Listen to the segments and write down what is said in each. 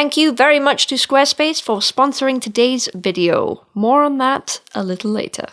Thank you very much to Squarespace for sponsoring today's video. More on that a little later.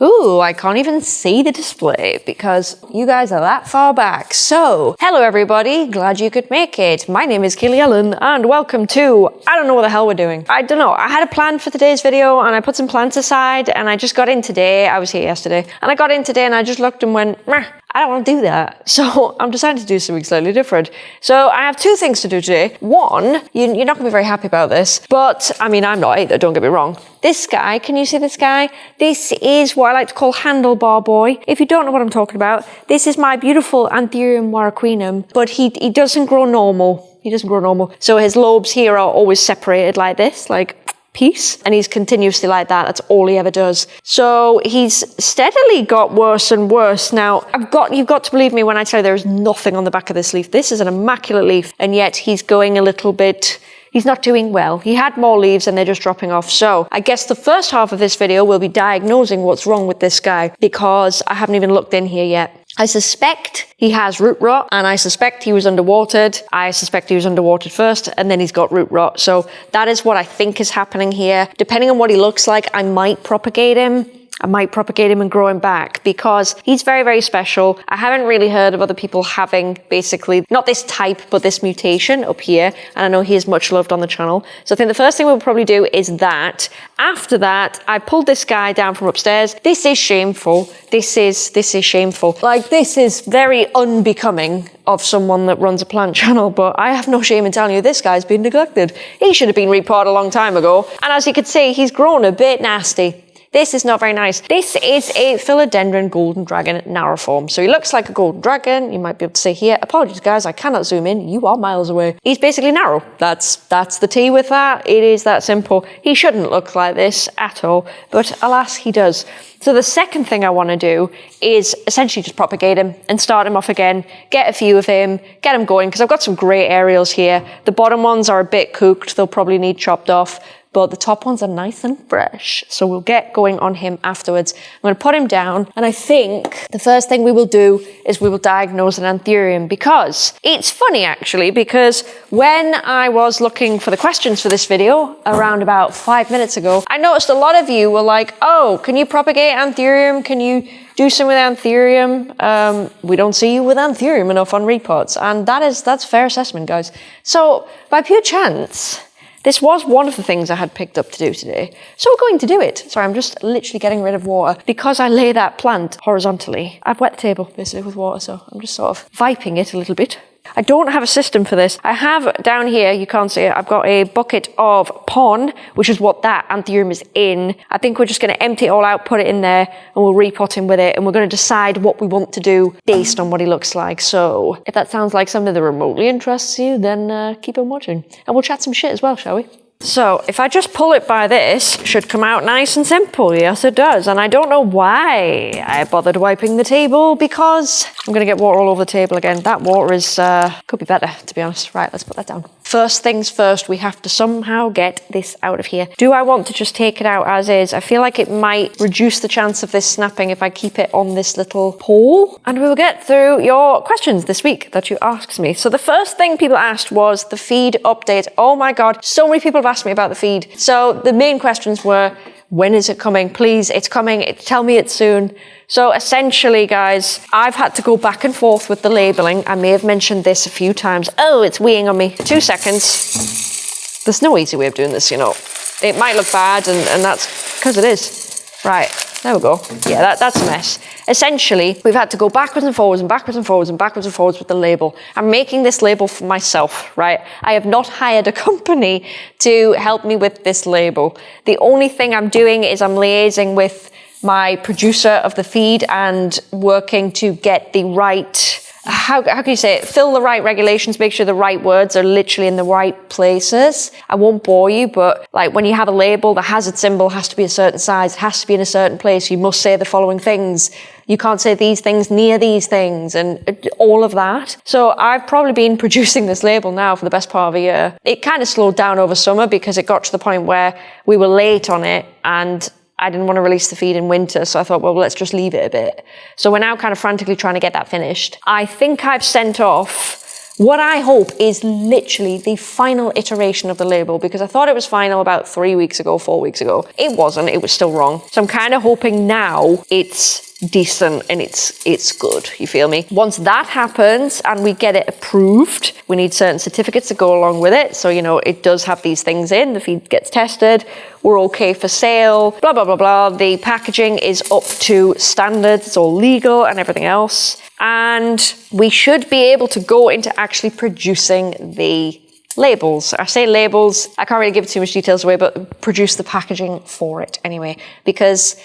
Ooh, I can't even see the display because you guys are that far back. So, hello everybody, glad you could make it. My name is Kaylee Ellen and welcome to, I don't know what the hell we're doing. I don't know, I had a plan for today's video and I put some plans aside and I just got in today, I was here yesterday, and I got in today and I just looked and went, Meh, I don't want to do that. So I'm deciding to do something slightly different. So I have two things to do today. One, you, are not going to be very happy about this, but I mean, I'm not either, don't get me wrong. This guy, can you see this guy? This is what I like to call handlebar boy. If you don't know what I'm talking about, this is my beautiful Anthurium warocqueanum, but he, he doesn't grow normal. He doesn't grow normal. So his lobes here are always separated like this, like piece and he's continuously like that that's all he ever does so he's steadily got worse and worse now i've got you've got to believe me when i tell you there is nothing on the back of this leaf this is an immaculate leaf and yet he's going a little bit he's not doing well. He had more leaves and they're just dropping off. So I guess the first half of this video will be diagnosing what's wrong with this guy because I haven't even looked in here yet. I suspect he has root rot and I suspect he was underwatered. I suspect he was underwatered first and then he's got root rot. So that is what I think is happening here. Depending on what he looks like, I might propagate him. I might propagate him and grow him back because he's very, very special. I haven't really heard of other people having basically not this type, but this mutation up here. And I know he is much loved on the channel. So I think the first thing we'll probably do is that. After that, I pulled this guy down from upstairs. This is shameful. This is, this is shameful. Like this is very unbecoming of someone that runs a plant channel, but I have no shame in telling you this guy's been neglected. He should have been repotted a long time ago. And as you can see, he's grown a bit nasty. This is not very nice. This is a philodendron golden dragon narrow form. So he looks like a golden dragon. You might be able to see here. Apologies, guys, I cannot zoom in. You are miles away. He's basically narrow. That's that's the tea with that. It is that simple. He shouldn't look like this at all, but alas, he does. So the second thing I want to do is essentially just propagate him and start him off again, get a few of him, get him going, because I've got some great aerials here. The bottom ones are a bit cooked. They'll probably need chopped off but the top ones are nice and fresh. So we'll get going on him afterwards. I'm to put him down. And I think the first thing we will do is we will diagnose an anthurium because it's funny actually, because when I was looking for the questions for this video around about five minutes ago, I noticed a lot of you were like, oh, can you propagate anthurium? Can you do some with anthurium. Um, we don't see you with anthurium enough on repots, and that is that's fair assessment, guys. So by pure chance, this was one of the things I had picked up to do today, so we're going to do it. Sorry, I'm just literally getting rid of water because I lay that plant horizontally. I've wet the table basically with water, so I'm just sort of viping it a little bit. I don't have a system for this. I have down here, you can't see it, I've got a bucket of pon, which is what that anthurium is in. I think we're just going to empty it all out, put it in there, and we'll repot him with it, and we're going to decide what we want to do based on what he looks like. So if that sounds like something that remotely interests you, then uh, keep on watching. And we'll chat some shit as well, shall we? So if I just pull it by this, should come out nice and simple. Yes, it does. And I don't know why I bothered wiping the table because I'm going to get water all over the table again. That water is, uh, could be better, to be honest. Right, let's put that down. First things first, we have to somehow get this out of here. Do I want to just take it out as is? I feel like it might reduce the chance of this snapping if I keep it on this little pole. And we will get through your questions this week that you asked me. So the first thing people asked was the feed update. Oh my God, so many people have asked me about the feed. So the main questions were, when is it coming? Please, it's coming. Tell me it soon. So essentially, guys, I've had to go back and forth with the labeling. I may have mentioned this a few times. Oh, it's weighing on me. Two seconds. There's no easy way of doing this, you know. It might look bad, and, and that's because it is. Right, there we go. Yeah, that, that's a mess. Essentially, we've had to go backwards and forwards and backwards and forwards and backwards and forwards with the label. I'm making this label for myself, right? I have not hired a company to help me with this label. The only thing I'm doing is I'm liaising with my producer of the feed and working to get the right how, how can you say it? Fill the right regulations, make sure the right words are literally in the right places. I won't bore you, but like when you have a label, the hazard symbol has to be a certain size, it has to be in a certain place. You must say the following things. You can't say these things near these things and uh, all of that. So I've probably been producing this label now for the best part of a year. It kind of slowed down over summer because it got to the point where we were late on it and I didn't want to release the feed in winter, so I thought, well, let's just leave it a bit. So we're now kind of frantically trying to get that finished. I think I've sent off what I hope is literally the final iteration of the label because I thought it was final about three weeks ago, four weeks ago. It wasn't, it was still wrong. So I'm kind of hoping now it's decent and it's it's good. You feel me? Once that happens and we get it approved we need certain certificates to go along with it. So you know it does have these things in. The feed gets tested. We're okay for sale. Blah blah blah blah. The packaging is up to standards. It's all legal and everything else. And we should be able to go into actually producing the labels. I say labels, I can't really give too much details away, but produce the packaging for it anyway, because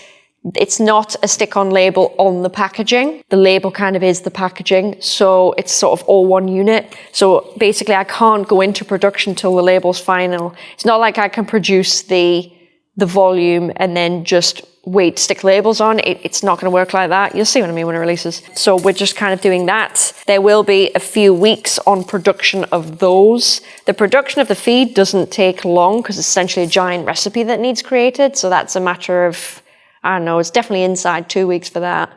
it's not a stick-on label on the packaging. The label kind of is the packaging, so it's sort of all one unit. So basically, I can't go into production till the label's final. It's not like I can produce the the volume and then just wait stick labels on. It, it's not going to work like that. You'll see what I mean when it releases. So we're just kind of doing that. There will be a few weeks on production of those. The production of the feed doesn't take long because it's essentially a giant recipe that needs created. So that's a matter of I don't know, it's definitely inside two weeks for that.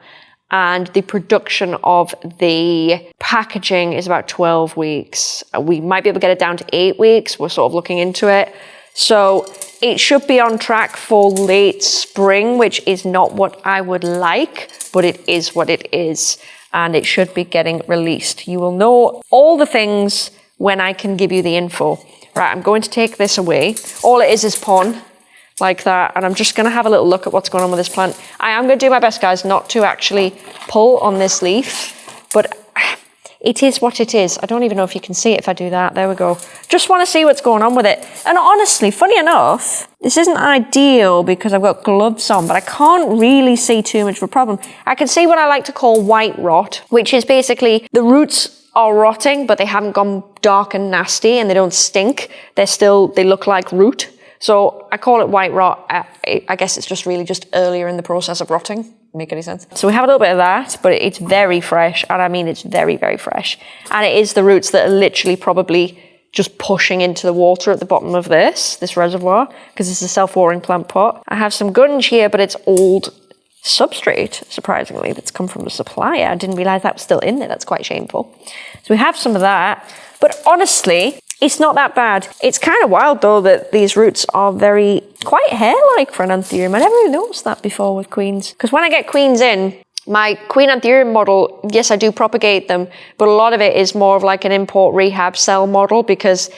And the production of the packaging is about 12 weeks. We might be able to get it down to eight weeks. We're sort of looking into it. So it should be on track for late spring, which is not what I would like, but it is what it is. And it should be getting released. You will know all the things when I can give you the info. Right, I'm going to take this away. All it is is pon like that. And I'm just going to have a little look at what's going on with this plant. I am going to do my best, guys, not to actually pull on this leaf, but it is what it is. I don't even know if you can see it if I do that. There we go. Just want to see what's going on with it. And honestly, funny enough, this isn't ideal because I've got gloves on, but I can't really see too much of a problem. I can see what I like to call white rot, which is basically the roots are rotting, but they haven't gone dark and nasty and they don't stink. They're still, they look like root. So I call it white rot. I guess it's just really just earlier in the process of rotting. Make any sense? So we have a little bit of that, but it's very fresh. And I mean, it's very, very fresh. And it is the roots that are literally probably just pushing into the water at the bottom of this, this reservoir, because it's a self-watering plant pot. I have some gunge here, but it's old substrate, surprisingly, that's come from the supplier. I didn't realize that was still in there. That's quite shameful. So we have some of that. But honestly, it's not that bad. It's kind of wild though that these roots are very, quite hair-like for an anthurium. I never really noticed that before with queens. Because when I get queens in, my queen anthurium model, yes, I do propagate them, but a lot of it is more of like an import rehab cell model because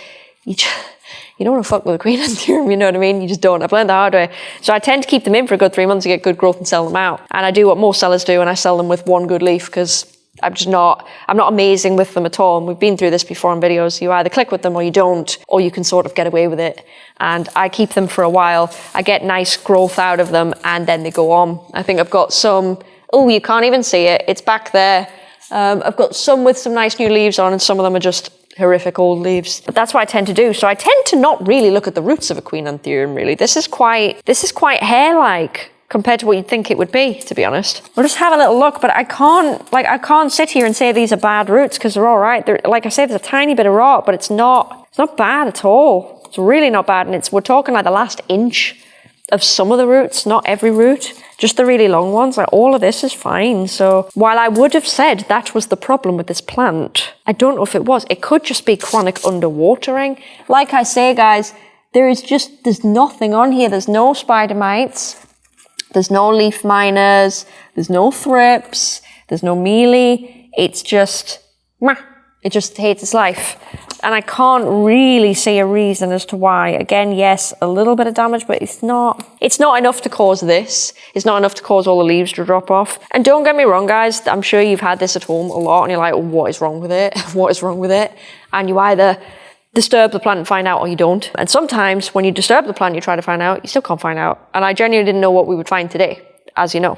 you just, you don't want to fuck with a queen anthurium, you know what I mean? You just don't. I've learned the hard way. So I tend to keep them in for a good three months to get good growth and sell them out. And I do what most sellers do and I sell them with one good leaf because I'm just not, I'm not amazing with them at all. And we've been through this before on videos. You either click with them or you don't, or you can sort of get away with it. And I keep them for a while. I get nice growth out of them and then they go on. I think I've got some, oh, you can't even see it. It's back there. Um, I've got some with some nice new leaves on and some of them are just horrific old leaves. But that's what I tend to do. So I tend to not really look at the roots of a queen anthurium really. This is quite, this is quite hair-like compared to what you'd think it would be, to be honest. We'll just have a little look, but I can't, like, I can't sit here and say these are bad roots because they're all right. They're, like I said, there's a tiny bit of rot, but it's not, it's not bad at all. It's really not bad. And it's, we're talking like the last inch of some of the roots, not every root, just the really long ones. Like all of this is fine. So while I would have said that was the problem with this plant, I don't know if it was. It could just be chronic underwatering. Like I say, guys, there is just, there's nothing on here. There's no spider mites. There's no leaf miners, there's no thrips, there's no mealy. It's just, it just hates its life. And I can't really see a reason as to why. Again, yes, a little bit of damage, but it's not, it's not enough to cause this. It's not enough to cause all the leaves to drop off. And don't get me wrong, guys, I'm sure you've had this at home a lot and you're like, what is wrong with it? what is wrong with it? And you either disturb the plant and find out or you don't. And sometimes when you disturb the plant, you try to find out, you still can't find out. And I genuinely didn't know what we would find today, as you know.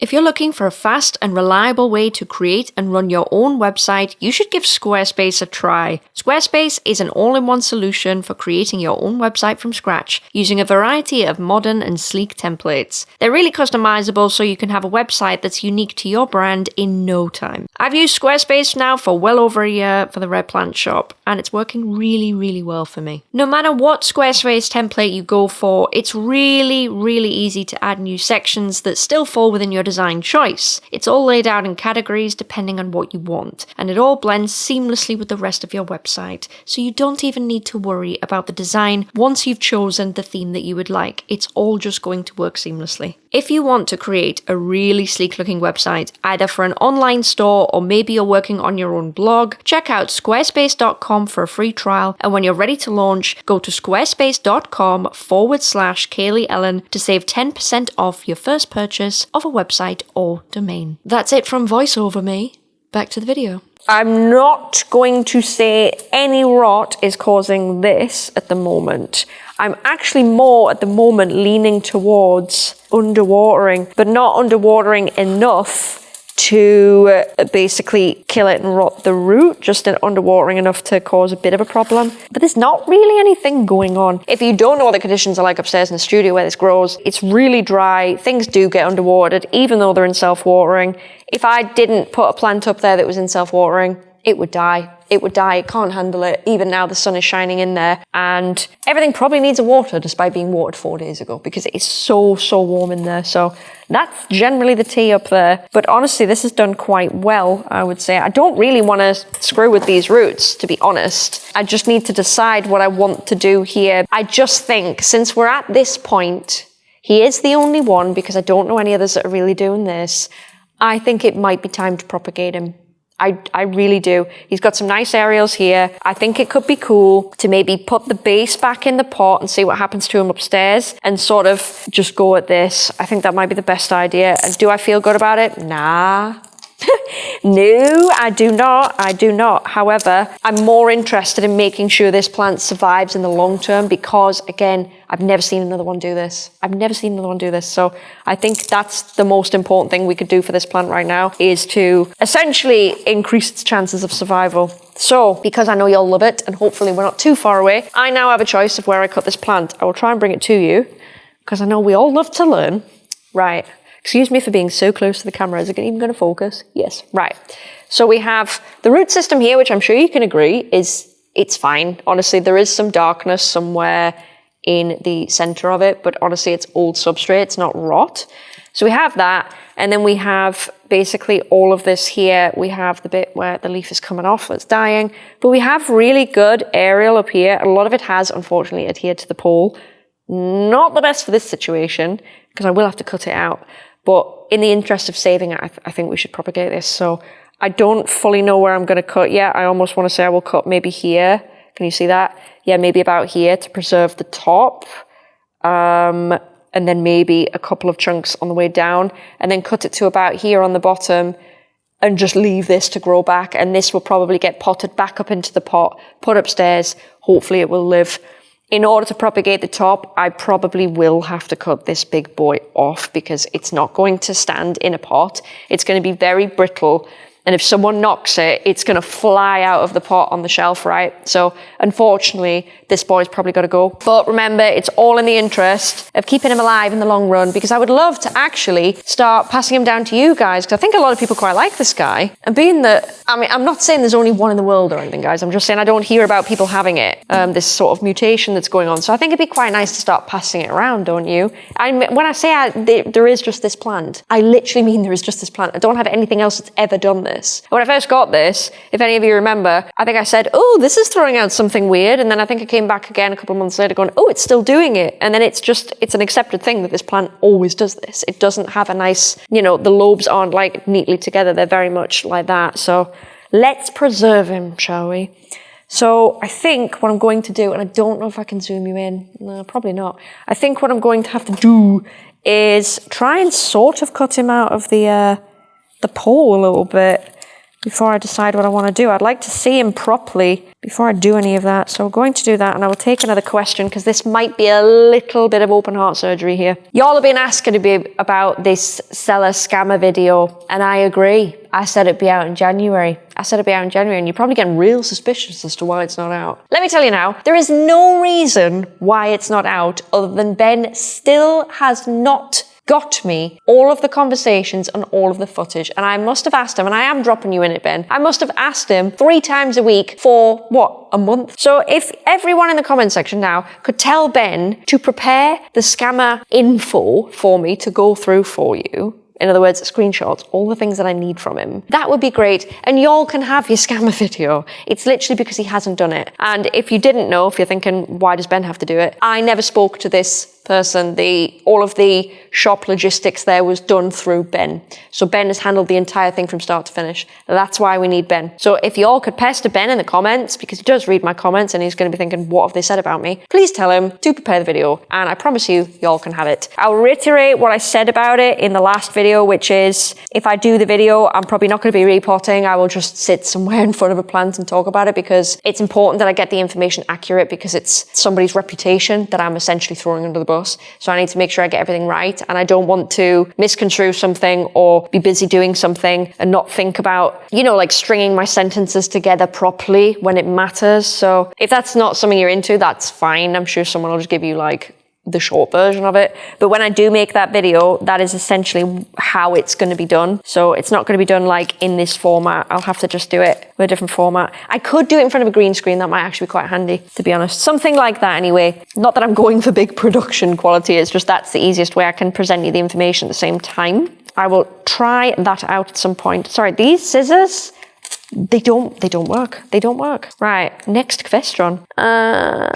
If you're looking for a fast and reliable way to create and run your own website, you should give Squarespace a try. Squarespace is an all-in-one solution for creating your own website from scratch, using a variety of modern and sleek templates. They're really customizable so you can have a website that's unique to your brand in no time. I've used Squarespace now for well over a year for the Red Plant shop, and it's working really, really well for me. No matter what Squarespace template you go for, it's really, really easy to add new sections that still fall within your design choice. It's all laid out in categories depending on what you want, and it all blends seamlessly with the rest of your website, so you don't even need to worry about the design once you've chosen the theme that you would like. It's all just going to work seamlessly. If you want to create a really sleek looking website, either for an online store or maybe you're working on your own blog, check out squarespace.com for a free trial. And when you're ready to launch, go to squarespace.com forward slash Kaylee Ellen to save 10% off your first purchase of a website or domain. That's it from voiceover me. Back to the video. I'm not going to say any rot is causing this at the moment. I'm actually more at the moment leaning towards underwatering, but not underwatering enough to basically kill it and rot the root, just in underwatering enough to cause a bit of a problem. But there's not really anything going on. If you don't know what the conditions are like upstairs in the studio where this grows, it's really dry. Things do get underwatered, even though they're in self-watering. If I didn't put a plant up there that was in self-watering, it would die. It would die. It can't handle it. Even now the sun is shining in there and everything probably needs a water despite being watered four days ago because it is so, so warm in there. So that's generally the tea up there. But honestly, this has done quite well, I would say. I don't really want to screw with these roots, to be honest. I just need to decide what I want to do here. I just think since we're at this point, he is the only one because I don't know any others that are really doing this. I think it might be time to propagate him. I, I really do. He's got some nice aerials here. I think it could be cool to maybe put the base back in the pot and see what happens to him upstairs and sort of just go at this. I think that might be the best idea. And do I feel good about it? Nah. no, I do not. I do not. However, I'm more interested in making sure this plant survives in the long term because, again, I've never seen another one do this. I've never seen another one do this. So I think that's the most important thing we could do for this plant right now is to essentially increase its chances of survival. So, because I know you'll love it and hopefully we're not too far away, I now have a choice of where I cut this plant. I will try and bring it to you because I know we all love to learn. Right. Excuse me for being so close to the camera. Is it even going to focus? Yes. Right. So we have the root system here, which I'm sure you can agree is it's fine. Honestly, there is some darkness somewhere in the center of it, but honestly, it's old substrate. It's not rot. So we have that. And then we have basically all of this here. We have the bit where the leaf is coming off, it's dying. But we have really good aerial up here. A lot of it has, unfortunately, adhered to the pole. Not the best for this situation, because I will have to cut it out. But in the interest of saving it, I, th I think we should propagate this. So I don't fully know where I'm going to cut yet. I almost want to say I will cut maybe here. Can you see that? Yeah, maybe about here to preserve the top. Um, and then maybe a couple of chunks on the way down and then cut it to about here on the bottom and just leave this to grow back. And this will probably get potted back up into the pot, put upstairs. Hopefully it will live in order to propagate the top, I probably will have to cut this big boy off because it's not going to stand in a pot. It's going to be very brittle and if someone knocks it, it's going to fly out of the pot on the shelf, right? So unfortunately, this boy's probably got to go. But remember, it's all in the interest of keeping him alive in the long run because I would love to actually start passing him down to you guys because I think a lot of people quite like this guy. And being that, I mean, I'm not saying there's only one in the world or anything, guys. I'm just saying I don't hear about people having it, um, this sort of mutation that's going on. So I think it'd be quite nice to start passing it around, don't you? I mean, when I say I, there is just this plant, I literally mean there is just this plant. I don't have anything else that's ever done this this. When I first got this, if any of you remember, I think I said, oh, this is throwing out something weird. And then I think I came back again a couple of months later going, oh, it's still doing it. And then it's just, it's an accepted thing that this plant always does this. It doesn't have a nice, you know, the lobes aren't like neatly together. They're very much like that. So let's preserve him, shall we? So I think what I'm going to do, and I don't know if I can zoom you in, no, probably not. I think what I'm going to have to do is try and sort of cut him out of the uh, the pole a little bit before I decide what I want to do. I'd like to see him properly before I do any of that. So we're going to do that and I will take another question because this might be a little bit of open heart surgery here. Y'all have been asking to be about this seller scammer video and I agree. I said it'd be out in January. I said it'd be out in January and you're probably getting real suspicious as to why it's not out. Let me tell you now, there is no reason why it's not out other than Ben still has not got me all of the conversations and all of the footage. And I must have asked him, and I am dropping you in it, Ben. I must have asked him three times a week for what, a month? So if everyone in the comment section now could tell Ben to prepare the scammer info for me to go through for you, In other words, screenshots, all the things that I need from him. That would be great. And y'all can have your scammer video. It's literally because he hasn't done it. And if you didn't know, if you're thinking, why does Ben have to do it? I never spoke to this person. The all of the shop logistics there was done through Ben. So Ben has handled the entire thing from start to finish. That's why we need Ben. So if y'all could pester Ben in the comments, because he does read my comments and he's going to be thinking, what have they said about me? Please tell him to prepare the video. And I promise you, y'all can have it. I'll reiterate what I said about it in the last video video, which is if I do the video, I'm probably not going to be repotting. I will just sit somewhere in front of a plant and talk about it because it's important that I get the information accurate because it's somebody's reputation that I'm essentially throwing under the bus. So I need to make sure I get everything right. And I don't want to misconstrue something or be busy doing something and not think about, you know, like stringing my sentences together properly when it matters. So if that's not something you're into, that's fine. I'm sure someone will just give you like the short version of it. But when I do make that video, that is essentially how it's going to be done. So it's not going to be done like in this format. I'll have to just do it with a different format. I could do it in front of a green screen. That might actually be quite handy, to be honest. Something like that anyway. Not that I'm going for big production quality. It's just that's the easiest way I can present you the information at the same time. I will try that out at some point. Sorry, these scissors they don't they don't work. They don't work. Right. Next question. Uh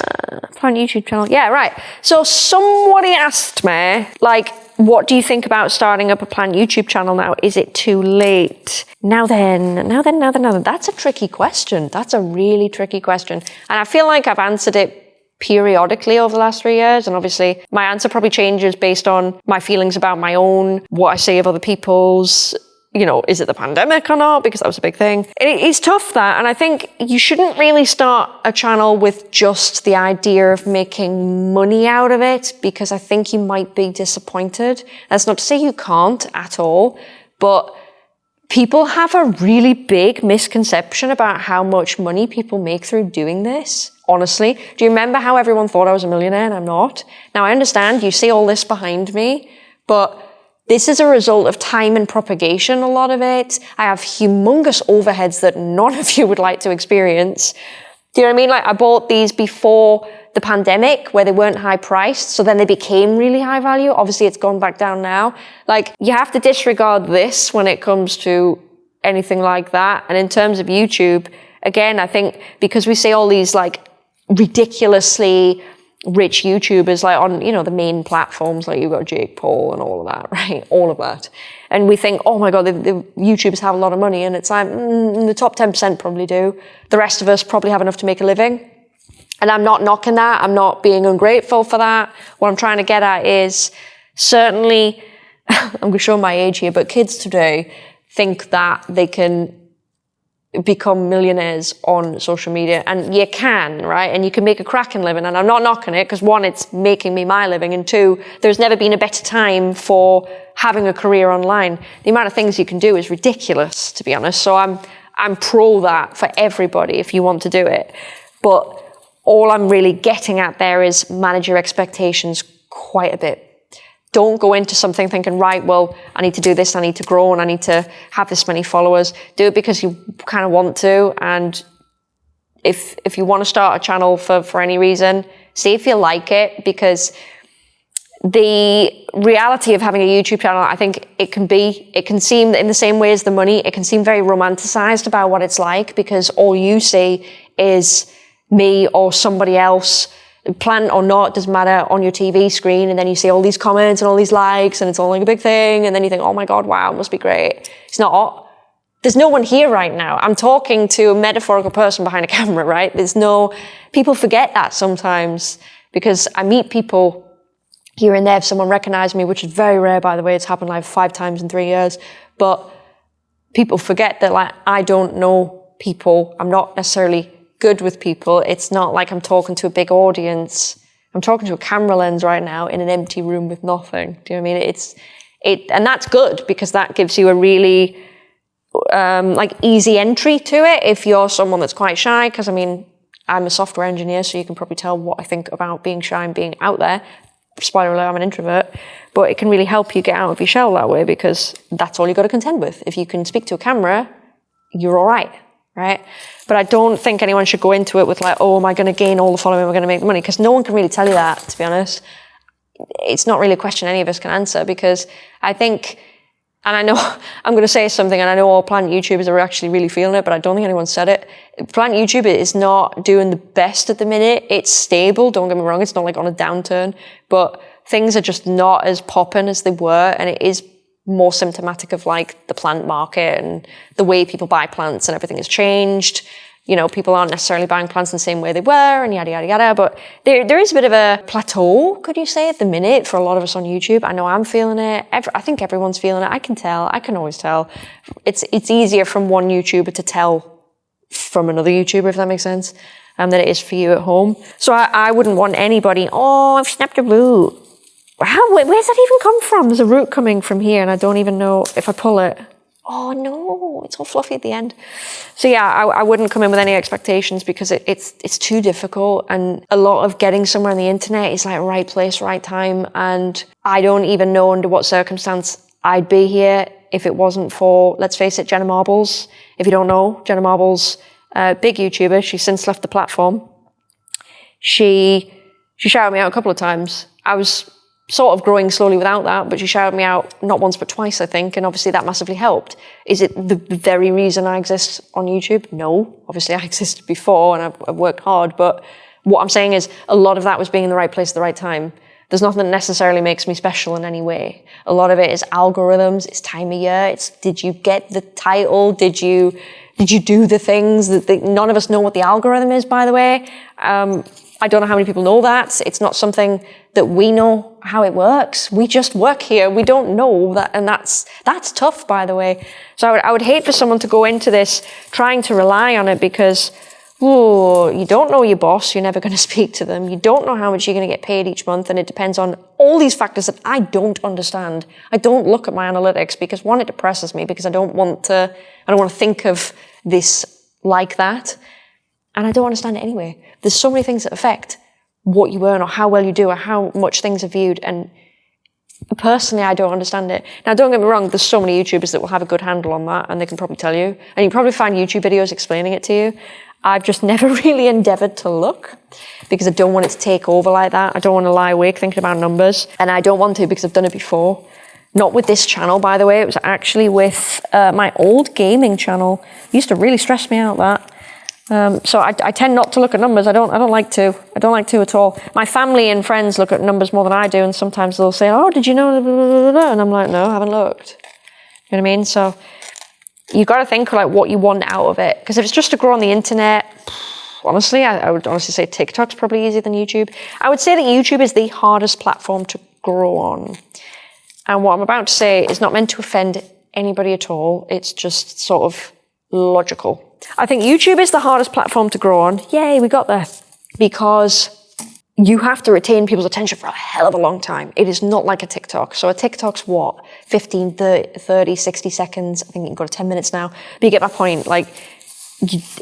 plan youtube channel. Yeah right. So somebody asked me like what do you think about starting up a plant youtube channel now? Is it too late? Now then now then now then now then. That's a tricky question. That's a really tricky question. And i feel like i've answered it periodically over the last three years. And obviously, my answer probably changes based on my feelings about my own, what I say of other people's, you know, is it the pandemic or not? Because that was a big thing. it's tough that. And I think you shouldn't really start a channel with just the idea of making money out of it because I think you might be disappointed. That's not to say you can't at all, but people have a really big misconception about how much money people make through doing this. Honestly, do you remember how everyone thought I was a millionaire and I'm not? Now I understand you see all this behind me, but this is a result of time and propagation, a lot of it. I have humongous overheads that none of you would like to experience. Do you know what I mean? Like I bought these before the pandemic where they weren't high priced. So then they became really high value. Obviously it's gone back down now. Like you have to disregard this when it comes to anything like that. And in terms of YouTube, again, I think because we see all these like ridiculously rich YouTubers like on, you know, the main platforms, like you've got Jake Paul and all of that, right? All of that. And we think, oh my God, the, the YouTubers have a lot of money. And it's like, mm, the top 10% probably do. The rest of us probably have enough to make a living. And I'm not knocking that. I'm not being ungrateful for that. What I'm trying to get at is certainly, I'm going to show my age here, but kids today think that they can become millionaires on social media and you can right? And you can make a cracking living and i'm not knocking it because one it's making me my living and two there's never been a better time for having a career online. The amount of things you can do is ridiculous to be honest. So i'm i'm pro that for everybody if you want to do it. But all i'm really getting at there is manage your expectations quite a bit don't go into something thinking, right, well, I need to do this, I need to grow, and I need to have this many followers. Do it because you kind of want to. And if if you want to start a channel for, for any reason, see if you like it because the reality of having a YouTube channel, I think it can be, it can seem in the same way as the money, it can seem very romanticized about what it's like because all you see is me or somebody else plant or not, doesn't matter, on your TV screen, and then you see all these comments and all these likes, and it's all like a big thing, and then you think, oh my god, wow, it must be great. It's not. There's no one here right now. I'm talking to a metaphorical person behind a camera, right? There's no, people forget that sometimes because I meet people here and there if someone recognizes me, which is very rare, by the way. It's happened like five times in three years. But people forget that like I don't know people. I'm not necessarily good with people. It's not like I'm talking to a big audience. I'm talking to a camera lens right now in an empty room with nothing. Do you know what I mean? It's it, and that's good because that gives you a really um, like easy entry to it if you're someone that's quite shy. Because I mean, I'm a software engineer, so you can probably tell what I think about being shy and being out there. Spoiler alert, I'm an introvert, but it can really help you get out of your shell that way because that's all you've got to contend with. If you can speak to a camera, you're all right right? But I don't think anyone should go into it with like, oh, am I going to gain all the following? I going to make the money? Because no one can really tell you that, to be honest. It's not really a question any of us can answer because I think and I know I'm going to say something, and I know all plant YouTubers are actually really feeling it, but I don't think anyone said it. Plant YouTube is not doing the best at the minute. It's stable, don't get me wrong, it's not like on a downturn, but things are just not as popping as they were, and it is more symptomatic of like the plant market and the way people buy plants and everything has changed you know, people aren't necessarily buying plants in the same way they were and yada, yada, yada. But there, there is a bit of a plateau, could you say, at the minute for a lot of us on YouTube. I know I'm feeling it. Every, I think everyone's feeling it. I can tell. I can always tell. It's, it's easier from one YouTuber to tell from another YouTuber, if that makes sense, um, than it is for you at home. So I, I wouldn't want anybody, oh, I've snapped a root. How, where's that even come from? There's a root coming from here and I don't even know if I pull it oh no, it's all fluffy at the end. So yeah, I, I wouldn't come in with any expectations because it, it's it's too difficult, and a lot of getting somewhere on the internet is like right place, right time, and I don't even know under what circumstance I'd be here if it wasn't for, let's face it, Jenna Marbles. If you don't know, Jenna Marbles, uh, big YouTuber, she's since left the platform. She she shouted me out a couple of times. I was sort of growing slowly without that, but she shouted me out not once but twice, I think, and obviously that massively helped. Is it the very reason I exist on YouTube? No. Obviously I existed before and I've, I've worked hard, but what I'm saying is a lot of that was being in the right place at the right time. There's nothing that necessarily makes me special in any way. A lot of it is algorithms, it's time of year, it's did you get the title, did you did you do the things that the, none of us know what the algorithm is, by the way. Um, I don't know how many people know that. It's not something that we know how it works. We just work here. We don't know that. And that's, that's tough, by the way. So I would, I would hate for someone to go into this trying to rely on it because, oh, you don't know your boss. You're never going to speak to them. You don't know how much you're going to get paid each month. And it depends on all these factors that I don't understand. I don't look at my analytics because one, it depresses me because I don't want to, I don't want to think of this like that. And I don't understand it anyway. There's so many things that affect what you earn or how well you do or how much things are viewed. And personally, I don't understand it. Now, don't get me wrong, there's so many YouTubers that will have a good handle on that and they can probably tell you. And you probably find YouTube videos explaining it to you. I've just never really endeavored to look because I don't want it to take over like that. I don't want to lie awake thinking about numbers. And I don't want to because I've done it before. Not with this channel, by the way. It was actually with uh, my old gaming channel. It used to really stress me out that. Um, so I, I, tend not to look at numbers. I don't. I don't like to. I don't like to at all. My family and friends look at numbers more than I do, and sometimes they'll say, "Oh, did you know?" And I'm like, "No, I haven't looked." You know what I mean? So you've got to think like what you want out of it. Because if it's just to grow on the internet, honestly, I, I would honestly say TikTok's probably easier than YouTube. I would say that YouTube is the hardest platform to grow on. And what I'm about to say is not meant to offend anybody at all. It's just sort of logical. I think YouTube is the hardest platform to grow on. Yay, we got there. Because you have to retain people's attention for a hell of a long time. It is not like a TikTok. So a TikTok's what? 15, 30, 30 60 seconds. I think you can go to 10 minutes now. But you get my point. Like,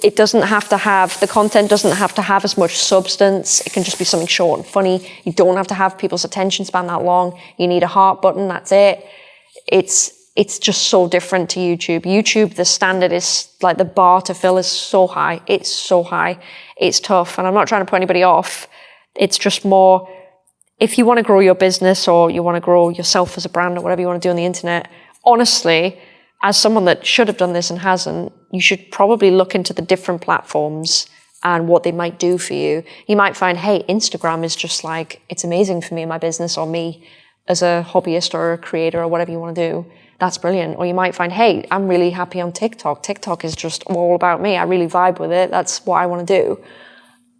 it doesn't have to have, the content doesn't have to have as much substance. It can just be something short and funny. You don't have to have people's attention span that long. You need a heart button, that's it. It's, it's just so different to YouTube. YouTube, the standard is like the bar to fill is so high. It's so high. It's tough. And I'm not trying to put anybody off. It's just more, if you want to grow your business or you want to grow yourself as a brand or whatever you want to do on the internet, honestly, as someone that should have done this and hasn't, you should probably look into the different platforms and what they might do for you. You might find, hey, Instagram is just like, it's amazing for me and my business or me as a hobbyist or a creator or whatever you want to do that's brilliant. Or you might find, hey, I'm really happy on TikTok. TikTok is just all about me. I really vibe with it. That's what I want to do.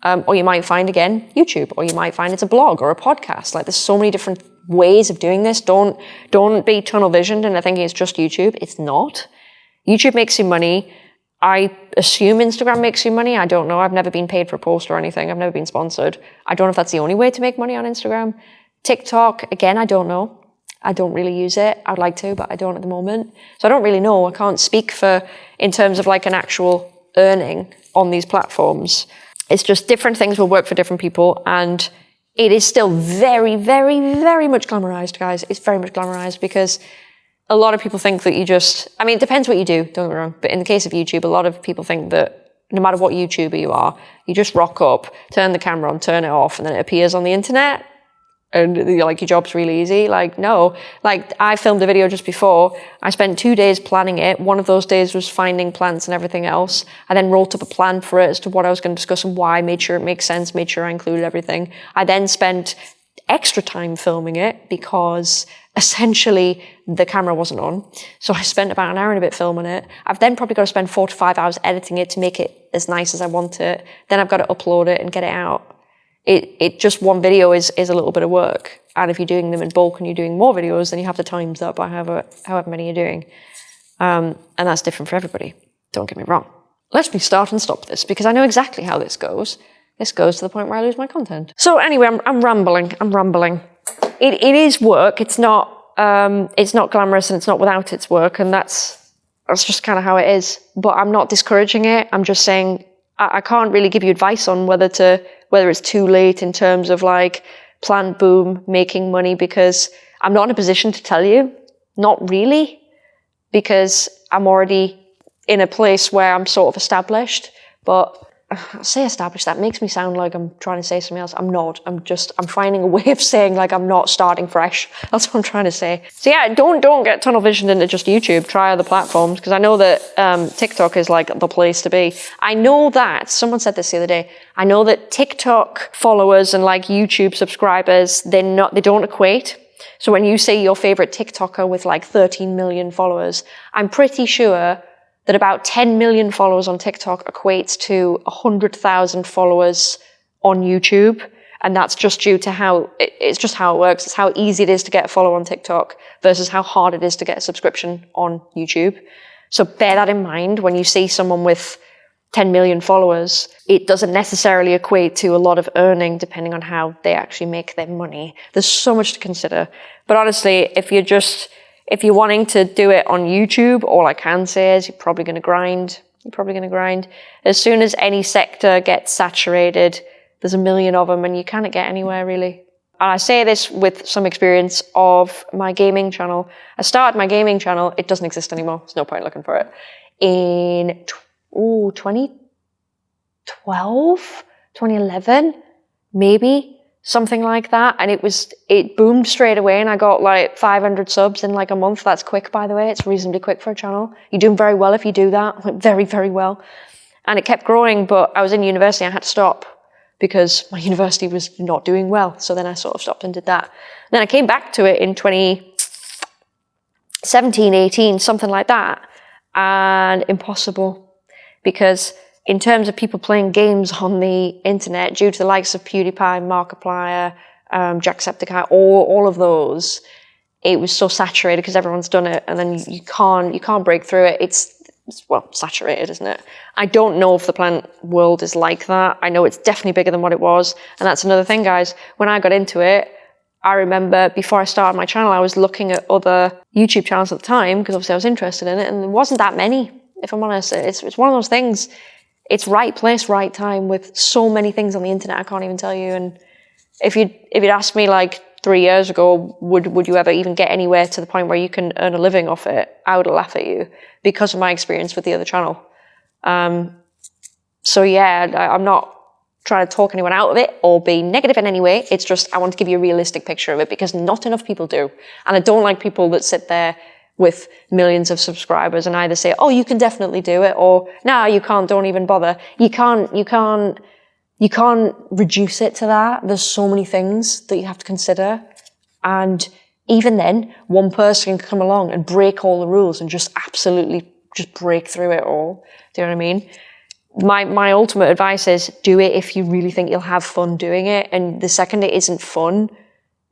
Um, or you might find again YouTube, or you might find it's a blog or a podcast. Like there's so many different ways of doing this. Don't don't be tunnel visioned and thinking it's just YouTube. It's not. YouTube makes you money. I assume Instagram makes you money. I don't know. I've never been paid for a post or anything. I've never been sponsored. I don't know if that's the only way to make money on Instagram. TikTok, again, I don't know. I don't really use it. I'd like to, but I don't at the moment. So I don't really know. I can't speak for in terms of like an actual earning on these platforms. It's just different things will work for different people and it is still very, very, very much glamorized, guys. It's very much glamorized because a lot of people think that you just, I mean, it depends what you do, don't get me wrong. But in the case of YouTube, a lot of people think that no matter what YouTuber you are, you just rock up, turn the camera on, turn it off, and then it appears on the internet and you're like your job's really easy. Like no, like I filmed a video just before. I spent two days planning it. One of those days was finding plants and everything else. I then wrote up a plan for it as to what I was going to discuss and why. Made sure it makes sense. Made sure I included everything. I then spent extra time filming it because essentially the camera wasn't on. So I spent about an hour and a bit filming it. I've then probably got to spend four to five hours editing it to make it as nice as I want it. Then I've got to upload it and get it out it, it just one video is, is a little bit of work. And if you're doing them in bulk and you're doing more videos, then you have to times that by however, however many you're doing. Um, and that's different for everybody. Don't get me wrong. Let me start and stop this because I know exactly how this goes. This goes to the point where I lose my content. So anyway, I'm, I'm rambling. I'm rambling. It, it is work. It's not, um, it's not glamorous and it's not without its work. And that's, that's just kind of how it is. But I'm not discouraging it. I'm just saying I, I can't really give you advice on whether to whether it's too late in terms of like plant boom, making money, because I'm not in a position to tell you. Not really, because I'm already in a place where I'm sort of established. But I say established, that makes me sound like I'm trying to say something else. I'm not. I'm just, I'm finding a way of saying like I'm not starting fresh. That's what I'm trying to say. So yeah, don't, don't get tunnel visioned into just YouTube. Try other platforms because I know that um, TikTok is like the place to be. I know that, someone said this the other day, I know that TikTok followers and like YouTube subscribers, they're not, they don't equate. So when you say your favorite TikToker with like 13 million followers, I'm pretty sure that about 10 million followers on TikTok equates to 100,000 followers on YouTube. And that's just due to how, it's just how it works. It's how easy it is to get a follow on TikTok versus how hard it is to get a subscription on YouTube. So bear that in mind when you see someone with 10 million followers. It doesn't necessarily equate to a lot of earning depending on how they actually make their money. There's so much to consider. But honestly, if you're just, if you're wanting to do it on YouTube, all I can say is you're probably going to grind. You're probably going to grind. As soon as any sector gets saturated, there's a million of them and you can't get anywhere really. And I say this with some experience of my gaming channel. I started my gaming channel. It doesn't exist anymore. There's no point looking for it. In oh, 2012, 2011, maybe something like that. And it was, it boomed straight away and I got like 500 subs in like a month. That's quick, by the way. It's reasonably quick for a channel. You're doing very well if you do that, very, very well. And it kept growing, but I was in university. I had to stop because my university was not doing well. So then I sort of stopped and did that. And then I came back to it in 2017, 18, something like that. And impossible because in terms of people playing games on the internet, due to the likes of PewDiePie, Markiplier, um, Jacksepticeye, all, all of those, it was so saturated because everyone's done it, and then you can't you can't break through it. It's, it's well saturated, isn't it? I don't know if the plant world is like that. I know it's definitely bigger than what it was, and that's another thing, guys. When I got into it, I remember before I started my channel, I was looking at other YouTube channels at the time because obviously I was interested in it, and there wasn't that many. If I'm honest, it's it's one of those things it's right place, right time with so many things on the internet I can't even tell you. And if you if you'd asked me like three years ago, would would you ever even get anywhere to the point where you can earn a living off it? I would laugh at you because of my experience with the other channel. Um, so yeah, I, I'm not trying to talk anyone out of it or be negative in any way. It's just I want to give you a realistic picture of it because not enough people do. And I don't like people that sit there with millions of subscribers and either say, oh, you can definitely do it or no, you can't, don't even bother. You can't, you can't, you can't reduce it to that. There's so many things that you have to consider. And even then, one person can come along and break all the rules and just absolutely just break through it all. Do you know what I mean? My, my ultimate advice is do it if you really think you'll have fun doing it. And the second it isn't fun,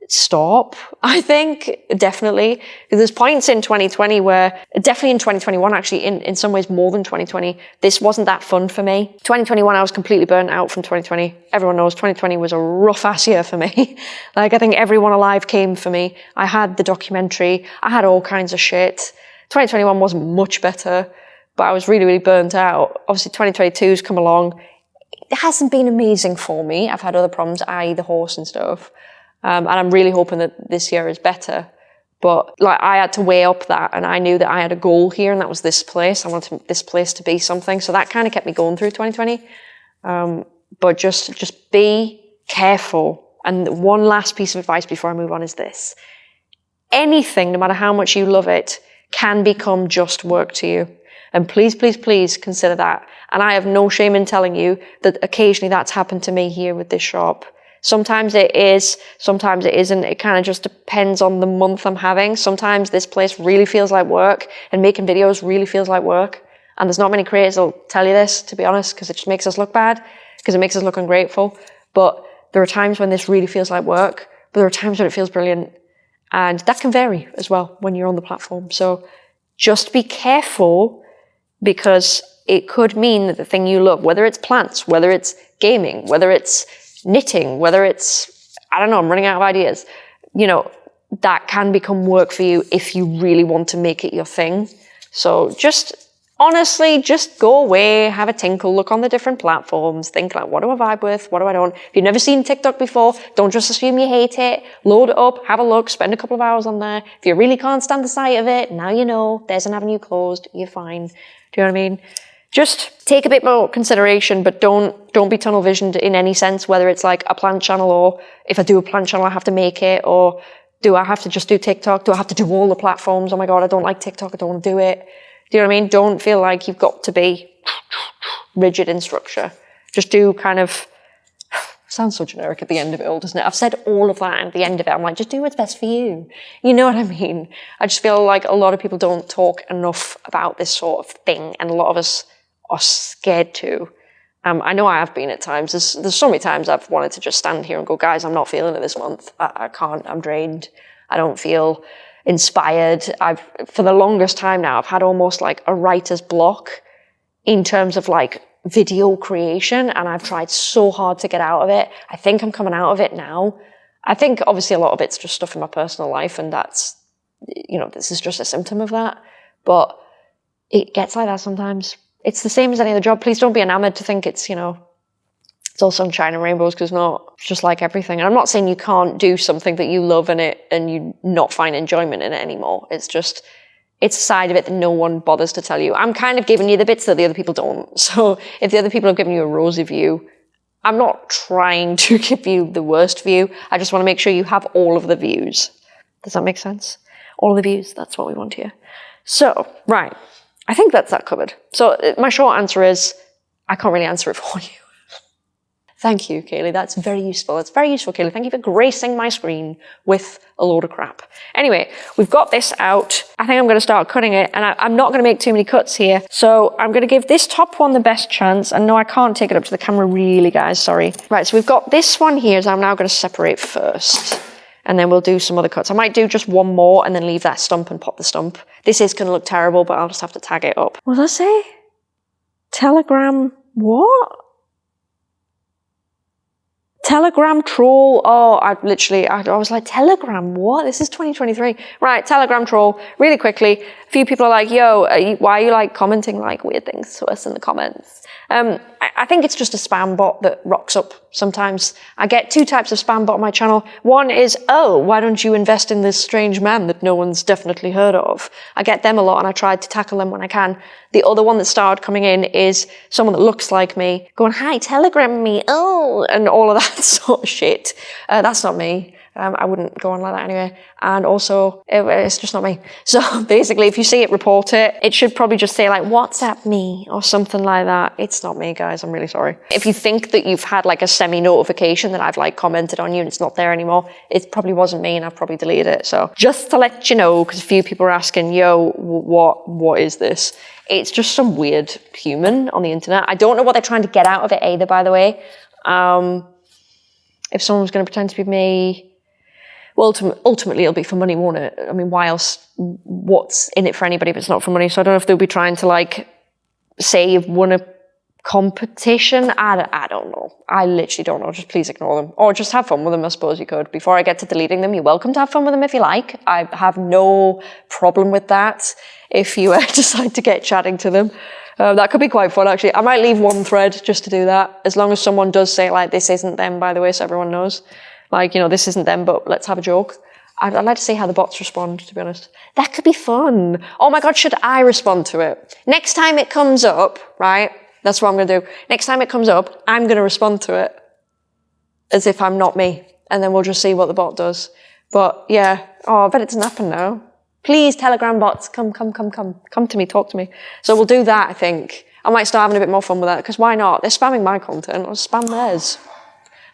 stop, I think, definitely. There's points in 2020 where, definitely in 2021, actually, in, in some ways more than 2020, this wasn't that fun for me. 2021, I was completely burnt out from 2020. Everyone knows 2020 was a rough ass year for me. like, I think everyone alive came for me. I had the documentary, I had all kinds of shit. 2021 wasn't much better, but I was really, really burnt out. Obviously, 2022's come along. It hasn't been amazing for me. I've had other problems, i.e. the horse and stuff. Um, and I'm really hoping that this year is better. But like I had to weigh up that and I knew that I had a goal here and that was this place. I wanted this place to be something. So that kind of kept me going through 2020. Um, but just, just be careful and one last piece of advice before I move on is this. Anything, no matter how much you love it, can become just work to you. And please, please, please consider that. And I have no shame in telling you that occasionally that's happened to me here with this shop. Sometimes it is, sometimes it isn't. It kind of just depends on the month I'm having. Sometimes this place really feels like work and making videos really feels like work. And there's not many creators that'll tell you this, to be honest, because it just makes us look bad, because it makes us look ungrateful. But there are times when this really feels like work, but there are times when it feels brilliant. And that can vary as well when you're on the platform. So just be careful because it could mean that the thing you love, whether it's plants, whether it's gaming, whether it's knitting, whether it's, I don't know, I'm running out of ideas, you know, that can become work for you if you really want to make it your thing. So just honestly, just go away, have a tinkle, look on the different platforms, think like, what do I vibe with? What do I don't? If you've never seen TikTok before, don't just assume you hate it. Load it up, have a look, spend a couple of hours on there. If you really can't stand the sight of it, now you know, there's an avenue closed, you're fine. Do you know what I mean? Just take a bit more consideration, but don't don't be tunnel visioned in any sense, whether it's like a plant channel or if I do a plant channel, I have to make it, or do I have to just do TikTok? Do I have to do all the platforms? Oh my God, I don't like TikTok, I don't want to do it. Do you know what I mean? Don't feel like you've got to be rigid in structure. Just do kind of, sounds so generic at the end of it all, doesn't it? I've said all of that at the end of it. I'm like, just do what's best for you. You know what I mean? I just feel like a lot of people don't talk enough about this sort of thing, and a lot of us are scared to. Um, I know I have been at times. There's, there's so many times I've wanted to just stand here and go, guys, I'm not feeling it this month. I, I can't. I'm drained. I don't feel inspired. I've, for the longest time now, I've had almost like a writer's block in terms of like video creation and I've tried so hard to get out of it. I think I'm coming out of it now. I think obviously a lot of it's just stuff in my personal life and that's, you know, this is just a symptom of that. But it gets like that sometimes. It's the same as any other job. Please don't be enamored to think it's, you know, it's all sunshine and rainbows because not just like everything. And I'm not saying you can't do something that you love in it and you not find enjoyment in it anymore. It's just it's a side of it that no one bothers to tell you. I'm kind of giving you the bits that the other people don't. So if the other people have given you a rosy view, I'm not trying to give you the worst view. I just want to make sure you have all of the views. Does that make sense? All of the views, that's what we want here. So, right. I think that's that covered. So uh, my short answer is I can't really answer it for you. Thank you, Kaylee. That's very useful. That's very useful, Kaylee. Thank you for gracing my screen with a load of crap. Anyway, we've got this out. I think I'm going to start cutting it, and I, am not going to make too many cuts here. So I'm going to give this top one the best chance. And no, I can't take it up to the camera really, guys. Sorry. Right, so we've got this one here, so I'm now going to separate first. And then we'll do some other cuts. I might do just one more and then leave that stump and pop the stump. This is going to look terrible, but I'll just have to tag it up. What did I say? Telegram what? Telegram troll. Oh, I literally, I, I, was like, Telegram, what? This is 2023. Right, Telegram troll. Really quickly, a few people are like, yo, are you, why are you like commenting like weird things to us in the comments? Um, I, I, think it's just a spam bot that rocks up sometimes. I get two types of spam bot on my channel. One is, oh, why don't you invest in this strange man that no one's definitely heard of? I get them a lot and I try to tackle them when I can. The other one that started coming in is someone that looks like me going, hi, telegram me, oh, and all of that sort of shit. Uh, that's not me. Um, I wouldn't go on like that anyway. And also, it, it's just not me. So basically, if you see it, report it. It should probably just say like, WhatsApp me or something like that. It's not me, guys. I'm really sorry. If you think that you've had like a semi-notification that I've like commented on you and it's not there anymore, it probably wasn't me and I've probably deleted it. So just to let you know, because a few people are asking, yo, what, what is this? It's just some weird human on the internet. I don't know what they're trying to get out of it either, by the way. Um, if someone was going to pretend to be me, well, ultimately it'll be for money, won't it? I mean, why else? What's in it for anybody if it's not for money? So I don't know if they'll be trying to like say you've won a competition. I, I don't know. I literally don't know. Just please ignore them or just have fun with them. I suppose you could. Before I get to deleting them, you're welcome to have fun with them if you like. I have no problem with that. If you uh, decide to get chatting to them. Um, that could be quite fun actually. I might leave one thread just to do that, as long as someone does say like, this isn't them, by the way, so everyone knows. Like, you know, this isn't them, but let's have a joke. I'd, I'd, like to see how the bots respond, to be honest. That could be fun. Oh my God, should I respond to it? Next time it comes up, right? That's what I'm going to do. Next time it comes up, I'm going to respond to it as if I'm not me. and then we'll just see what the bot does. But yeah, oh, I bet it doesn't happen now. Please, Telegram bots, come, come, come, come, come to me, talk to me. So we'll do that, I think. I might start having a bit more fun with that, because why not? They're spamming my content, I'll spam theirs.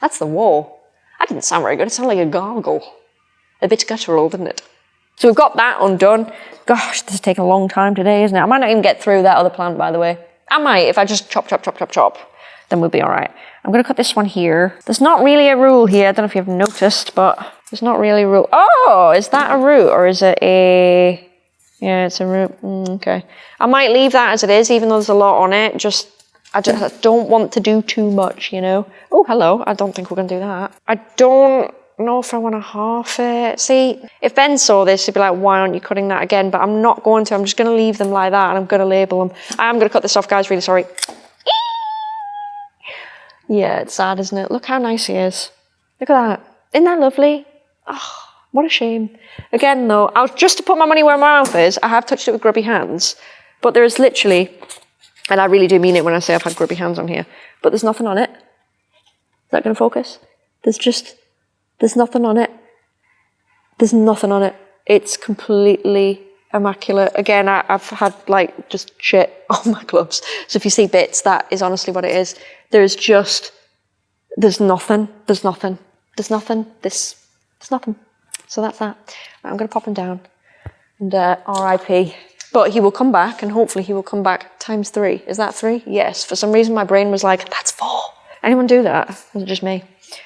That's the war. That didn't sound very good, it sounded like a gargle. A bit guttural, didn't it? So we've got that undone. Gosh, this is taking a long time today, isn't it? I might not even get through that other plant, by the way. I might, if I just chop, chop, chop, chop, chop, then we'll be all right. I'm gonna cut this one here. There's not really a rule here. I don't know if you've noticed, but there's not really a rule. Oh, is that a root or is it a... Yeah, it's a root. Mm, okay. I might leave that as it is, even though there's a lot on it. Just, I just I don't want to do too much, you know? Oh, hello. I don't think we're going to do that. I don't know if I want to half it. See, if Ben saw this, he'd be like, why aren't you cutting that again? But I'm not going to. I'm just going to leave them like that and I'm going to label them. I am going to cut this off, guys. Really sorry. Yeah, it's sad, isn't it? Look how nice he is. Look at that. Isn't that lovely? Oh, what a shame. Again, though, I was just to put my money where my mouth is, I have touched it with grubby hands, but there is literally, and I really do mean it when I say I've had grubby hands on here, but there's nothing on it. Is that going to focus? There's just, there's nothing on it. There's nothing on it. It's completely immaculate. Again, I, have had like just shit on my gloves. So if you see bits, that is honestly what it is. There's just, there's nothing, there's nothing, there's nothing, this, there's nothing. So that's that. I'm going to pop him down and uh, RIP. But he will come back and hopefully he will come back times three. Is that three? Yes. For some reason my brain was like, that's four. Anyone do that? Was it just me?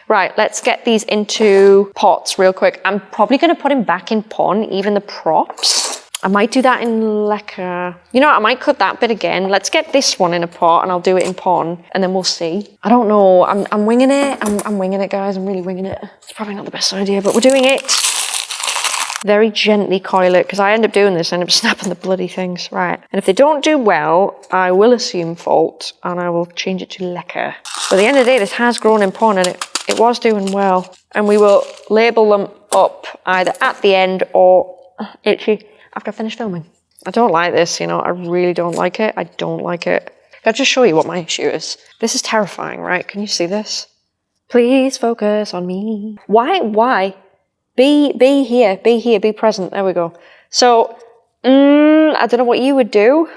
Right, let's get these into pots real quick. I'm probably going to put him back in pon, even the props. I might do that in leca. You know, I might cut that bit again. Let's get this one in a pot and I'll do it in pon and then we'll see. I don't know. I'm, I'm winging it. I'm, I'm winging it, guys. I'm really winging it. It's probably not the best idea, but we're doing it. Very gently coil it because I end up doing this, I end up snapping the bloody things. Right. And if they don't do well, I will assume fault and I will change it to leca. But at the end of the day, this has grown in pon and it, it was doing well. And we will label them up either at the end or itchy after I finish filming. I don't like this, you know, I really don't like it. I don't like it. I'll just show you what my issue is. This is terrifying, right? Can you see this? Please focus on me. Why, why? Be, be here, be here, be present. There we go. So, mm, I don't know what you would do.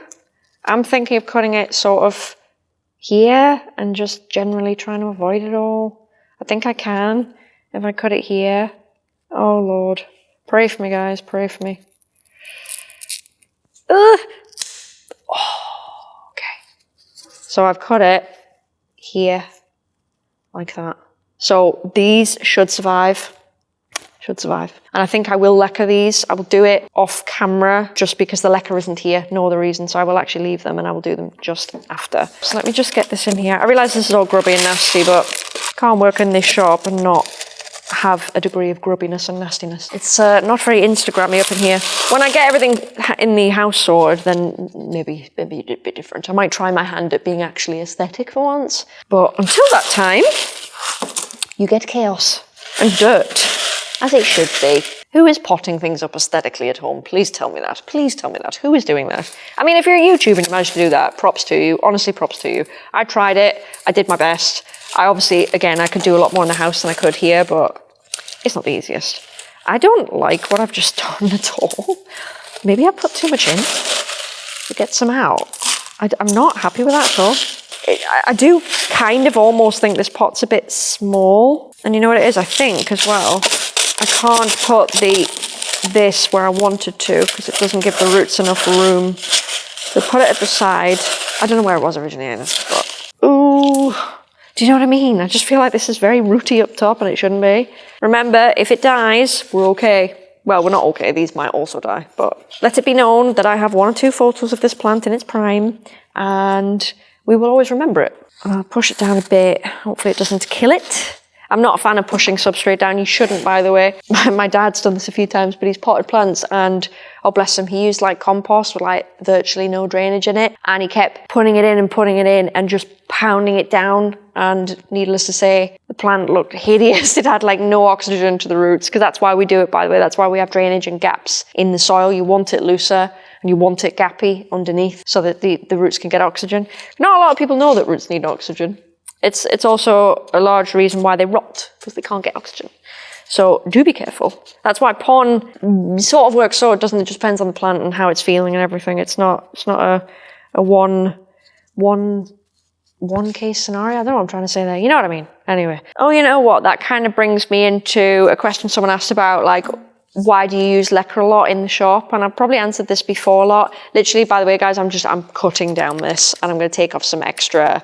I'm thinking of cutting it sort of here and just generally trying to avoid it all. I think I can if I cut it here. Oh Lord. Pray for me, guys. Pray for me. Ugh. Oh, okay. So I've cut it here, like that. So these should survive. Should survive. And I think I will leca these. I will do it off camera just because the leca isn't here, nor the reason. So I will actually leave them and I will do them just after. So let me just get this in here. I realise this is all grubby and nasty, but can't work in this shop and not have a degree of grubbiness and nastiness. It's uh, not very Instagrammy up in here. When I get everything in the house sorted, then maybe, maybe a bit different. I might try my hand at being actually aesthetic for once. But until that time, you get chaos and dirt, as it should be. Who is potting things up aesthetically at home? Please tell me that. Please tell me that. Who is doing that? I mean, if you're a YouTuber and you managed to do that, props to you. Honestly, props to you. I tried it. I did my best. I obviously, again, I could do a lot more in the house than I could here, but it's not the easiest. I don't like what I've just done at all. Maybe I put too much in to get some out. I, am not happy with that at all. It, I, I do kind of almost think this pot's a bit small. And you know what it is? I think as well, I can't put the this where I wanted to because it doesn't give the roots enough room. So put it at the side. I don't know where it was originally, but ooh, do you know what I mean? I just feel like this is very rooty up top and it shouldn't be. Remember, if it dies, we're okay. Well, we're not okay. These might also die, but let it be known that I have one or two photos of this plant in its prime and we will always remember it. I'll push it down a bit. Hopefully it doesn't kill it. I'm not a fan of pushing substrate down. You shouldn't, by the way. My dad's done this a few times, but he's potted plants and, oh bless him, he used like compost with like virtually no drainage in it. And he kept putting it in and putting it in and just pounding it down. And needless to say, the plant looked hideous. It had like no oxygen to the roots because that's why we do it, by the way. That's why we have drainage and gaps in the soil. You want it looser and you want it gappy underneath so that the, the roots can get oxygen. Not a lot of people know that roots need oxygen. It's, it's also a large reason why they rot, because they can't get oxygen. So do be careful. That's why pon sort of works so it doesn't, it just depends on the plant and how it's feeling and everything. It's not, it's not a, a one, one, one case scenario. I don't know what I'm trying to say there. You know what I mean? Anyway. Oh, you know what? That kind of brings me into a question someone asked about, like, why do you use leca a lot in the shop? And I've probably answered this before a lot. Literally, by the way, guys, I'm just, I'm cutting down this and I'm going to take off some extra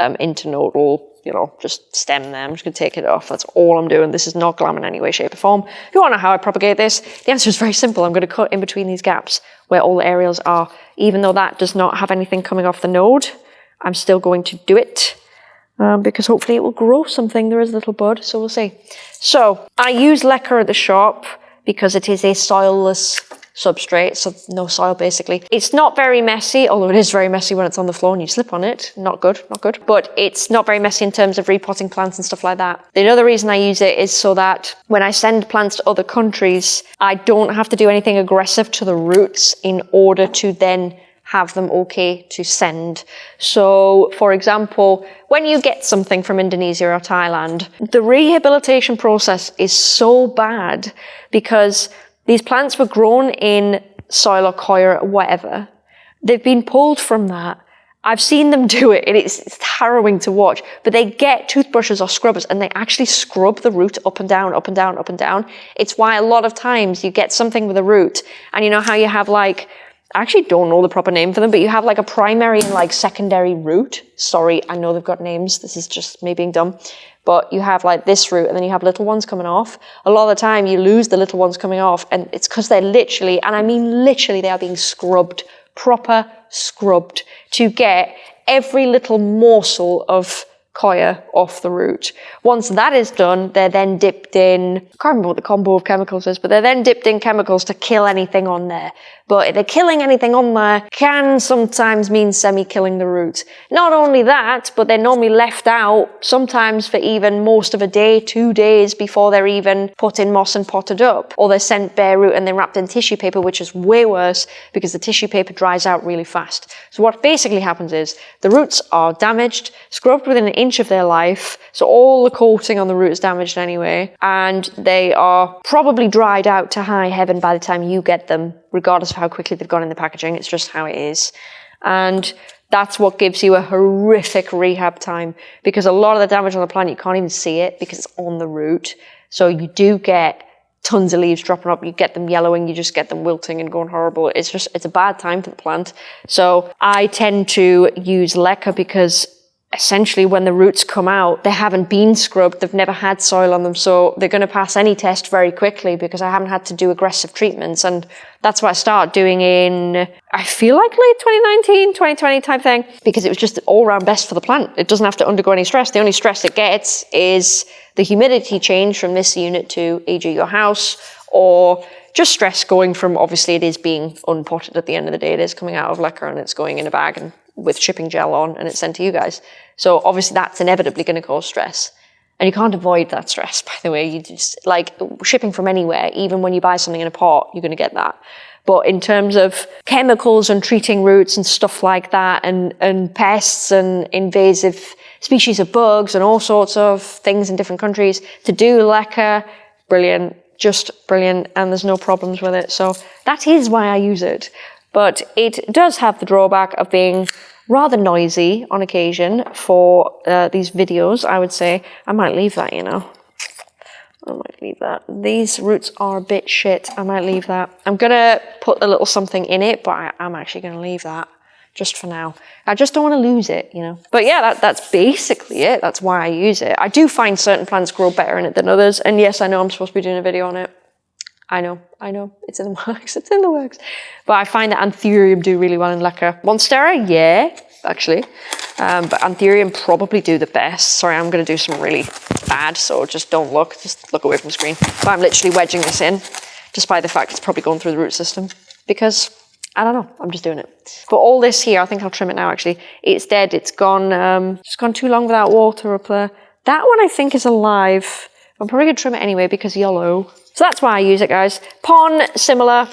um, internodal, you know, just stem there. I'm just going to take it off. That's all I'm doing. This is not glam in any way, shape or form. If you want to know how I propagate this, the answer is very simple. I'm going to cut in between these gaps where all the aerials are. Even though that does not have anything coming off the node, I'm still going to do it. Um, because hopefully it will grow something. There is a little bud, so we'll see. So I use leca at the shop because it is a soilless substrate, so no soil basically. It's not very messy, although it is very messy when it's on the floor and you slip on it. Not good, not good. But it's not very messy in terms of repotting plants and stuff like that. The other reason I use it is so that when I send plants to other countries, I don't have to do anything aggressive to the roots in order to then have them okay to send. So, for example, when you get something from Indonesia or Thailand, the rehabilitation process is so bad because these plants were grown in soil or coir or whatever. They've been pulled from that. I've seen them do it and it's, it's, harrowing to watch, but they get toothbrushes or scrubbers and they actually scrub the root up and down, up and down, up and down. It's why a lot of times you get something with a root and you know how you have like I actually don't know the proper name for them, but you have like a primary and like secondary root. Sorry, I know they've got names. This is just me being dumb. But you have like this root and then you have little ones coming off. A lot of the time you lose the little ones coming off and it's because they're literally, and I mean literally, they are being scrubbed, proper scrubbed to get every little morsel of coir off the root. Once that is done, they're then dipped in, I can't remember what the combo of chemicals is, but they're then dipped in chemicals to kill anything on there. But the killing anything on there can sometimes mean semi-killing the roots. Not only that, but they're normally left out sometimes for even most of a day, two days before they're even put in moss and potted up. Or they're sent bare root and they're wrapped in tissue paper, which is way worse because the tissue paper dries out really fast. So what basically happens is the roots are damaged, scrubbed within an inch of their life. So all the coating on the root is damaged anyway. And they are probably dried out to high heaven by the time you get them regardless of how quickly they've gone in the packaging. It's just how it is. And that's what gives you a horrific rehab time because a lot of the damage on the plant, you can't even see it because it's on the root. So you do get tons of leaves dropping up. You get them yellowing, you just get them wilting and going horrible. It's just, it's a bad time for the plant. So I tend to use leca because essentially when the roots come out, they haven't been scrubbed, they've never had soil on them, so they're going to pass any test very quickly because I haven't had to do aggressive treatments. And that's what I started doing in, I feel like late 2019, 2020 type thing, because it was just all round best for the plant. It doesn't have to undergo any stress. The only stress it gets is the humidity change from this unit to e.g. your house or just stress going from obviously it is being unpotted at the end of the day. It is coming out of leca and it's going in a bag and with shipping gel on and it's sent to you guys. So obviously that's inevitably going to cause stress. And you can't avoid that stress, by the way. You just, like, shipping from anywhere, even when you buy something in a pot, you're going to get that. But in terms of chemicals and treating roots and stuff like that, and, and pests and invasive species of bugs and all sorts of things in different countries, to do leca, brilliant, just brilliant, and there's no problems with it. So that is why I use it. But it does have the drawback of being rather noisy on occasion for uh, these videos, I would say. I might leave that, you know. I might leave that. These roots are a bit shit. I might leave that. I'm going to put a little something in it, but I, am actually going to leave that just for now. I just don't want to lose it, you know. But yeah, that, that's basically it. That's why I use it. I do find certain plants grow better in it than others. And yes, I know I'm supposed to be doing a video on it. I know, I know, it's in the works, it's in the works. But I find that Anthurium do really well in leca. Monstera, yeah, actually. Um, but Anthurium probably do the best. Sorry, I'm gonna do some really bad, so just don't look, just look away from the screen. But I'm literally wedging this in, despite the fact it's probably going through the root system. Because, I don't know, I'm just doing it. But all this here, I think I'll trim it now actually. It's dead, it's gone, um, it's gone too long without water up there. That one I think is alive. I'm probably gonna trim it anyway because yellow. So that's why I use it, guys. Pon, similar.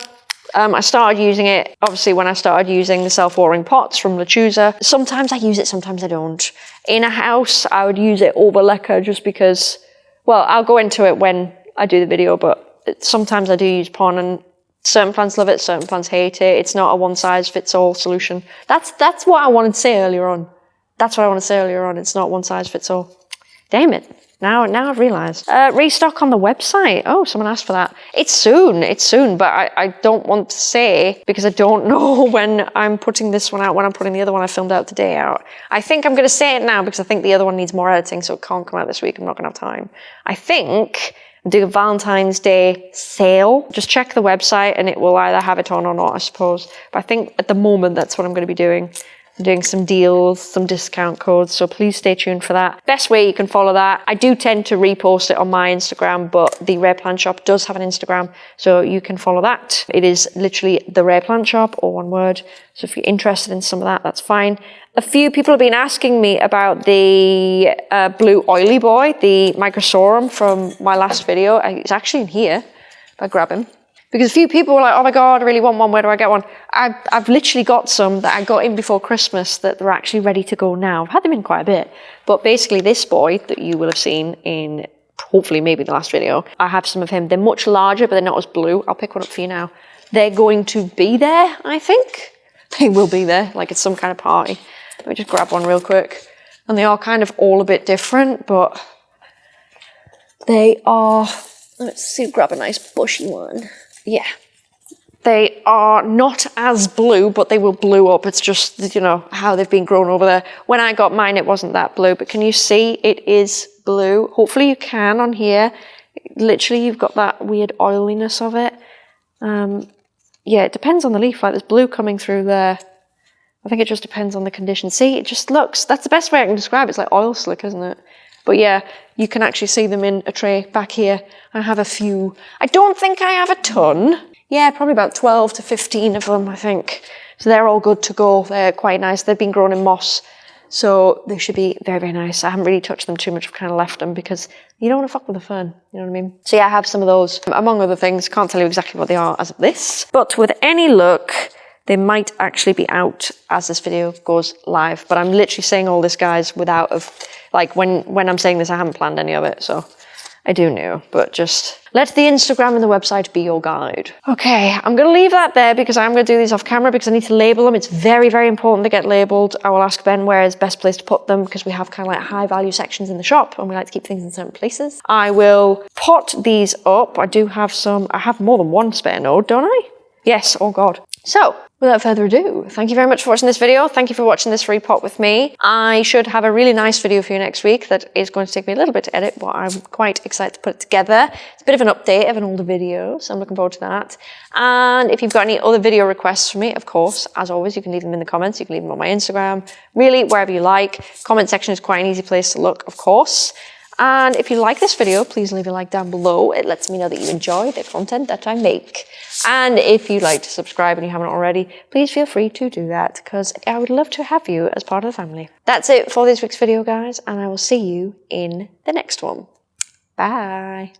Um, I started using it, obviously, when I started using the self-watering pots from Lechuza. Sometimes I use it, sometimes I don't. In a house, I would use it over Leca just because, well, I'll go into it when I do the video, but sometimes I do use Pon and certain plants love it, certain plants hate it. It's not a one-size-fits-all solution. That's, that's what I wanted to say earlier on. That's what I wanted to say earlier on. It's not one-size-fits-all. Damn it. Now, now I've realised. Uh, restock on the website. Oh, someone asked for that. It's soon. It's soon, but I, I don't want to say because I don't know when I'm putting this one out, when I'm putting the other one I filmed out today out. I think I'm going to say it now because I think the other one needs more editing, so it can't come out this week. I'm not going to have time. I think doing a Valentine's Day sale. Just check the website and it will either have it on or not, I suppose. But I think at the moment that's what I'm going to be doing. I'm doing some deals, some discount codes, so please stay tuned for that. Best way you can follow that. I do tend to repost it on my Instagram, but the Rare Plant Shop does have an Instagram, so you can follow that. It is literally the Rare Plant Shop, or one word. So if you're interested in some of that, that's fine. A few people have been asking me about the uh, blue oily boy, the Microsorum from my last video. It's actually in here. If I grab him. Because a few people were like, oh my God, I really want one. Where do I get one? I've, I've literally got some that I got in before Christmas that they're actually ready to go now. I've had them in quite a bit. But basically this boy that you will have seen in hopefully maybe the last video, I have some of him. They're much larger, but they're not as blue. I'll pick one up for you now. They're going to be there, I think. They will be there, like it's some kind of party. Let me just grab one real quick. And they are kind of all a bit different, but they are, let's see, grab a nice bushy one yeah, they are not as blue, but they will blue up. It's just, you know, how they've been grown over there. When I got mine, it wasn't that blue, but can you see it is blue? Hopefully you can on here. Literally, you've got that weird oiliness of it. Um, yeah, it depends on the leaf. Like there's blue coming through there. I think it just depends on the condition. See, it just looks, that's the best way I can describe it. It's like oil slick, isn't it? But yeah, you can actually see them in a tray back here. I have a few. I don't think I have a ton. Yeah, probably about 12 to 15 of them, I think. So they're all good to go. They're quite nice. They've been grown in moss. So they should be very, very nice. I haven't really touched them too much. I've kind of left them because you don't want to fuck with the fern. You know what I mean? So yeah, I have some of those. Among other things, can't tell you exactly what they are as of this. But with any luck, they might actually be out as this video goes live. But I'm literally saying all this, guys, without of like when, when I'm saying this, I haven't planned any of it, so I do know, but just let the Instagram and the website be your guide. Okay, I'm to leave that there because I'm to do these off camera because I need to label them. It's very, very important to get labeled. I will ask Ben where is best place to put them because we have kind of like high value sections in the shop and we like to keep things in certain places. I will pot these up. I do have some, I have more than one spare node, don't I? Yes, oh God. So, without further ado, thank you very much for watching this video. Thank you for watching this repot with me. I should have a really nice video for you next week that is going to take me a little bit to edit, but I'm quite excited to put it together. It's a bit of an update of an older video, so I'm looking forward to that. And if you've got any other video requests for me, of course, as always, you can leave them in the comments. You can leave them on my Instagram, really wherever you like. Comment section is quite an easy place to look, of course. And if you like this video, please leave a like down below. It lets me know that you enjoy the content that I make. And if you'd like to subscribe and you haven't already, please feel free to do that because I would love to have you as part of the family. That's it for this week's video, guys, and I will see you in the next one. Bye.